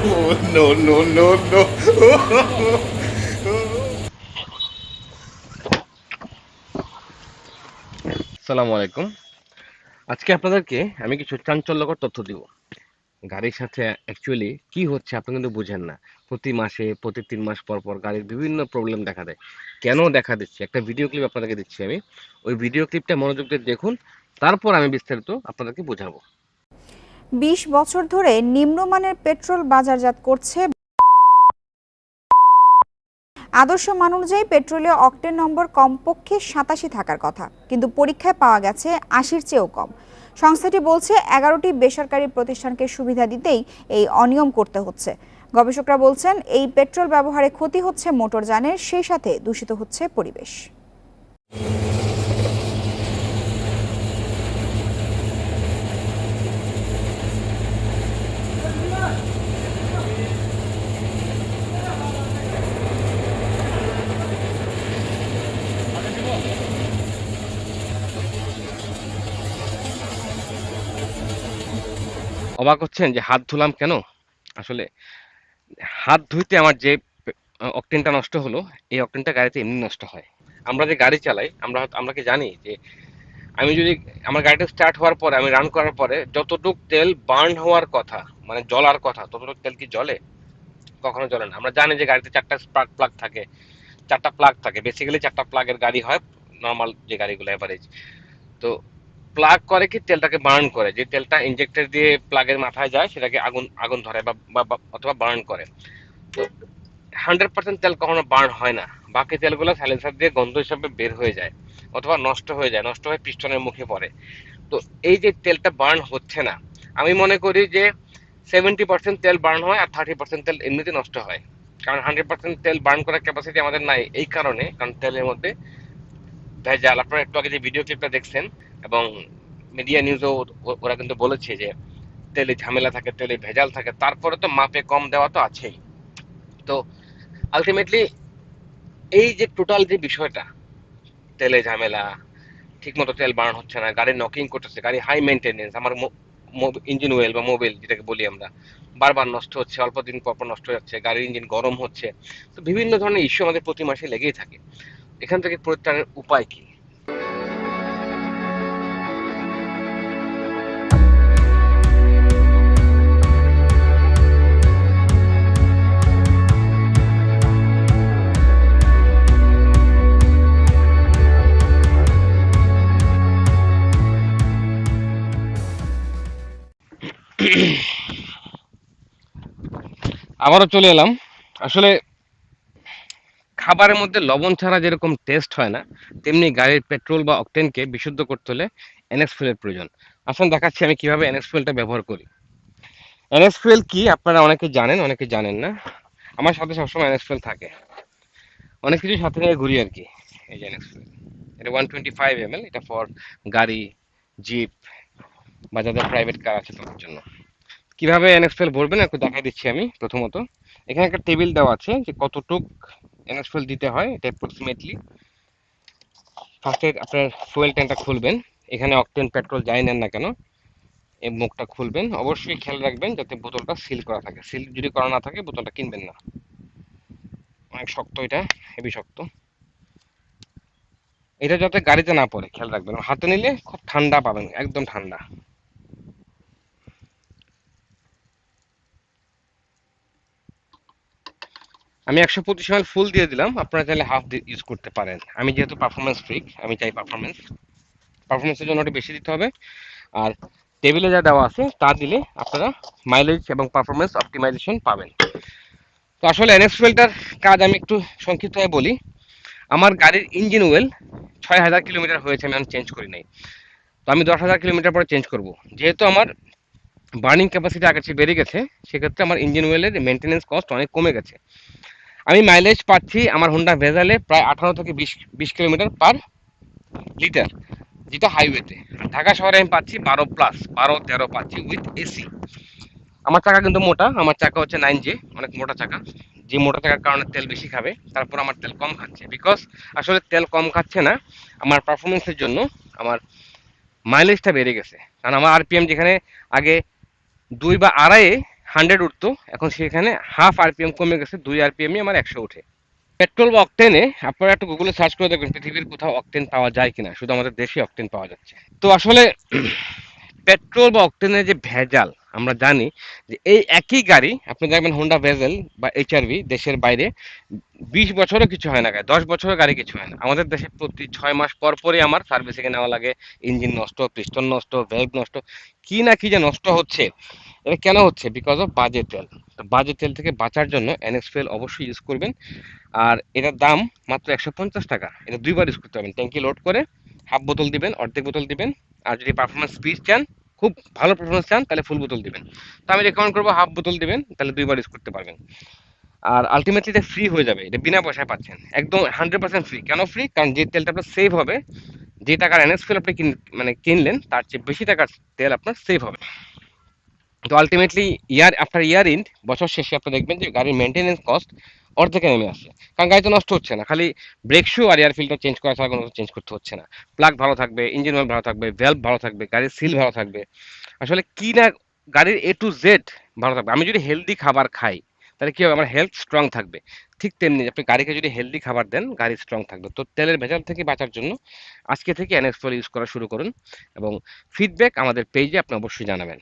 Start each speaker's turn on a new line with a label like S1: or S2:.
S1: no, no, no, no.
S2: আসসালামু আলাইকুম। আজকে আপনাদেরকে আমি কিছু চাঞ্চল্যকর তথ্য দিব। গাড়ির সাথে অ্যাকচুয়ালি কি হচ্ছে আপনি কিন্তু বুঝেন না। প্রতি মাসে প্রতি তিন মাস পর পর গাড়ির বিভিন্ন প্রবলেম দেখা দেয়। কেন দেখা দিচ্ছে? একটা ভিডিও ক্লিপ আপনাদেরকে দিচ্ছি আমি। ওই ভিডিও ক্লিপটা মনোযোগ দিয়ে দেখুন। তারপর আমি বিস্তারিত আপনাদেরকে বোঝাবো।
S3: বিশ বছর ধরে নিম্নমানের পেট্রোল বাজারজাত করছে। আদর্শ মান অনুযায়ী পেট্রোলে অক্টেন নম্বর কমপক্ষে সাতাশি থাকার কথা, কিন্তু পরীক্ষায় পাওয়া গেছে আশির চেয়েও কম। সংস্থাটি বলছে এগারোটি বেসরকারি প্রতিষ্ঠানকে সুবিধা দিতেই এই অনিয়ম করতে হচ্ছে। গবেষকরা বলছেন, এই পেট্রোল ব্যবহারে ক্ষতি হচ্ছে মোটরযানের সেই সাথে দূষিত হচ্ছে পরিবেশ।
S2: অবাক হচ্ছেন যে হাত ধুলাম কেন? আসলে হাত ধুইতে আমার যে অকটেনটা নষ্ট হলো, এই অকটেনটা গাড়িতে এমনি নষ্ট হয়। আমরা যে গাড়ি চালাই, আমরা আমরা কি জানি যে আমি যদি, আমার গাড়িটা স্টার্ট হওয়ার পরে, আমি রান করার পরে যতটুক তেল বার্ন হওয়ার কথা মানে জ্বলার কথা, ততটুক তেল কি জলে কখনো জলে না। আমরা জানি যে গাড়িতে চারটা স্পার্ক প্লাগ থাকে। চারটা প্লাগ থাকে। বেসিক্যালি চারটা প্লাগের গাড়ি হয় নর্মাল যে গাড়িগুলো অ্যাভারেজ তো প্লাগ করে কি তেলটাকে বার্ন করে? যে তেলটা ইনজেক্টর দিয়ে প্লাগের মাথায় যায়, সেটাকে আগুন আগুন ধরে বা অথবা বার্ন করে। তো হান্ড্রেড পার্সেন্ট তেল কখনো বার্ন হয় না। বাকি তেলগুলো সাইলেন্সার দিয়ে গন্ধ হিসাবে বের হয়ে যায়, অথবা নষ্ট হয়ে যায়, নষ্ট হয়ে পিস্টনের মুখে পড়ে। তো এই যে তেলটা বার্ন হচ্ছে না, আমি মনে করি যে সেভেন্টি পার্সেন্ট তেল বার্ন হয় আর থার্টি পার্সেন্ট তেল এমনিতে নষ্ট হয়। কারণ হান্ড্রেড পার্সেন্ট তেল বার্ন করার ক্যাপাসিটি আমাদের নাই এই কারণে, কারণ তেলের মধ্যে ভেজাল। আপনারা একটু আগে যে ভিডিও ক্লিপটা দেখছেন, এবং মিডিয়া নিউজও ওরা কিন্তু বলেছে যে, তেলে ঝামেলা থাকে, তেলে ভেজাল থাকে, তারপরে তো মাপে কম দেওয়া তো আছেই। তো আলটিমেটলি এই যে টোটাল যে বিষয়টা, তেলে ঝামেলা, ঠিকমতো তেল বার্ন হচ্ছে না, গাড়ি নকিং করতেছে, গাড়ি হাই মেনটেনেন্স আমার ইঞ্জিন ওয়েল বা মোবিল যেটাকে বলি আমরা, বারবার নষ্ট হচ্ছে, অল্প দিন পর নষ্ট হয়ে যাচ্ছে, গাড়ির ইঞ্জিন গরম হচ্ছে, তো বিভিন্ন ধরনের ইস্যু আমাদের প্রতি মাসে লেগেই থাকে। এখান থেকে পরিত্রাণের উপায় কি? আবারও চলে এলাম। আসলে খাবারের মধ্যে লবণ ছাড়া যেরকম টেস্ট হয় না, তেমনি গাড়ির পেট্রোল বা অকটেনকে বিশুদ্ধ করতে হলে এনএক্স ফুয়েলের প্রয়োজন। আসলে দেখাচ্ছি আমি কীভাবে এনএক্স ফুয়েলটা ব্যবহার করি। এনএক্স ফুয়েল কি? আপনারা অনেকে জানেন অনেকে জানেন না। আমার সাথে সবসময় এনএক্স ফুয়েল থাকে। অনেক কিছু সাথে নিয়ে ঘুরি আর কি। এই যে এনএক্স ফুয়েল এটা one twenty five M L এটা ফর গাড়ি জিপ বা যাদের প্রাইভেট কার আছে তাদের জন্য। কীভাবে এনএক্স ফুয়েল ভরবেন একটু দেখাই দিচ্ছি আমি প্রথমত। এখানে একটা টেবিল দেওয়া আছে যে কতটুক ফুয়েল দিতে হয়, এটা অ্যাপ্রক্সিমেটলি ফার্স্টে আপনার ফুয়েল ট্যাঙ্কটা খুলবেন। এখানে অকটেন পেট্রোল যাই নেন না কেন, এই মুখটা খুলবেন। অবশ্যই খেয়াল রাখবেন যাতে বোতলটা সিল করা থাকে। সিল যদি করা না থাকে, বোতলটা কিনবেন না। অনেক শক্ত এটা হেভি শক্ত। এটা যাতে গাড়িতে না পড়ে, খেয়াল রাখবেন। হাতে নিলে খুব ঠান্ডা পাবেন, একদম ঠান্ডা। আমি একশো পঁচিশ এমএল ফুল দিয়ে দিলাম। আপনারা চাইলে হাফ ইউজ করতে পারেন। আমি যেহেতু পারফরমেন্স ফ্রিক আমি চাই পারফরমেন্স পারফরমেন্সের জন্য ওটা বেশি দিতে হবে। আর টেবিলে যা দেওয়া আছে, তা দিলে আপনারা মাইলেজ এবং পারফরমেন্স অপটিমাইজেশন পাবেন। তো আসলে এনএক্স ফুয়েলটার কাজ আমি একটু সংক্ষিপ্তভাবে বলি। আমার গাড়ির ইঞ্জিন ওয়েল ছয় হাজার কিলোমিটার হয়েছে, আমি চেঞ্জ করি নাই। তো আমি দশ হাজার কিলোমিটার পরে চেঞ্জ করব। যেহেতু আমার বার্নিং ক্যাপাসিটি চেয়ে বেড়ে গেছে, সেক্ষেত্রে আমার ইঞ্জিন ওয়েলের মেনটেনেন্স কস্ট অনেক কমে গেছে। আমি মাইলেজ পাচ্ছি আমার হোন্ডা ভেজালে প্রায় আঠারো থেকে বিশ বিশ কিলোমিটার পার লিটার যেটা হাইওয়েতে ঢাকা শহরে আমি পাচ্ছি বারো প্লাস বারো, তেরো পাচ্ছি উইথ এসি আমার চাকা কিন্তু মোটা, আমার চাকা হচ্ছে নাইন জে অনেক মোটা চাকা। যে মোটা চাকার কারণে তেল বেশি খাবে, তারপর আমার তেল কম খাচ্ছে। বিকজ আসলে তেল কম খাচ্ছে না, আমার পারফরমেন্সের জন্য আমার মাইলেজটা বেড়ে গেছে। কারণ আমার আরপিএম যেখানে আগে দুই বা আড়াইয়ে হান্ড্রেড উঠতো। এখন সেখানে হাফ আরপিএম কমে গেছে, দুই আরপিএমই আমার একশো উঠে পেট্রোল বা অক্টেনে আপনারা একটু গুগলে সার্চ করে দেখবেন পৃথিবীর কোথাও অক্টেন পাওয়া যায় কিনা। শুধু আমাদের দেশে অক্টেন পাওয়া যাচ্ছে। তো আসলে পেট্রোল বা অক্টেনের যে ভেজাল আমরা জানি যে এই একই গাড়ি, আপনি দেখবেন হোন্ডা ভেজেল বা এইচআরভি দেশের বাইরে, বিশ বছরও কিছু হয় না গাড়ি, দশ বছরের গাড়ি কিছু হয় না। আমাদের দেশে প্রতি ছয় মাস পর পরই আমার সার্ভিসিংয়ে নেওয়া লাগে। ইঞ্জিন নষ্ট পিস্টন নষ্ট ভেল্ভ নষ্ট, কি না কি যে নষ্ট হচ্ছে, এটা কেন হচ্ছে? বিকজ অফ বাজে তেল। তো বাজেট তেল থেকে বাঁচার জন্য এনএক্স ফুয়েল অবশ্যই ইউজ করবেন। আর এটার দাম মাত্র একশো পঞ্চাশ টাকা। এটা দুইবার ইউজ করতে পারবেন। ট্যাঙ্কি লোড করে হাফ বোতল দিবেন, অর্ধেক বোতল দিবেন। আর যদি পারফরমেন্স স্পিড চান খুব ভালো পারফরমেন্স চান, তাহলে ফুল বোতল দিবেন। তো আমি রেকমেন্ড করব হাফ বোতল দিবেন, তাহলে দুইবার ইউজ করতে পারবেন। আর আলটিমেটলি এটা ফ্রি হয়ে যাবে, এটা বিনা পয়সায় পাচ্ছেন। একদম হান্ড্রেড পার্সেন্ট ফ্রি কেন ফ্রি কারণ যে তেলটা আপনার সেভ হবে, যে টাকার এনএস ফুয়েল আপনি মানে কিনলেন, তার চেয়ে বেশি টাকার তেল আপনার সেভ হবে। তো আলটিমেটলি ইয়ার আফটার ইয়ার ইন্ড বছর শেষে আপনি দেখবেন যে গাড়ির মেনটেনেন্স কস্ট অর্ধেকে নেমে আসছে কারণ গাড়ি তো নষ্ট হচ্ছে না, খালি ব্রেক শু আর এয়ার ফিল্টার চেঞ্জ করা ছাড়া কোনো চেঞ্জ করতে হচ্ছে না। প্লাগ ভালো থাকবে ইঞ্জিন অয়েল ভালো থাকবে ভ্যালভ ভালো থাকবে, গাড়ির সিল ভালো থাকবে। আসলে কি না গাড়ির এ টু জেড ভালো থাকবে? আমি যদি হেলদি খাবার খাই, তাহলে কী হবে? আমার হেলথ স্ট্রং থাকবে। ঠিক তেমনি আপনি গাড়িকে যদি হেলদি খাবার দেন, গাড়ি স্ট্রং থাকবে। তো তেলের ভেজাল থেকে বাঁচার জন্য আজকে থেকে এনএক্স ইউজ করা শুরু করুন এবং ফিডব্যাক আমাদের পেজে আপনি অবশ্যই জানাবেন।